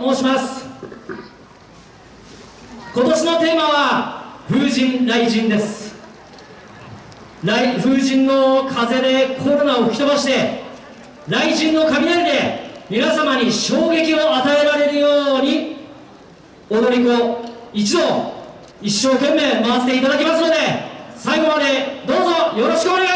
申します。今年のテーマは風神雷神です。雷風神の風でコロナを吹き飛ばして雷神の雷で皆様に衝撃を与えられるように踊り子一同一生懸命回していただきますので最後までどうぞよろしくお願いします。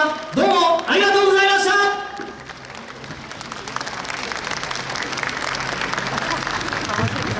melhor. Dois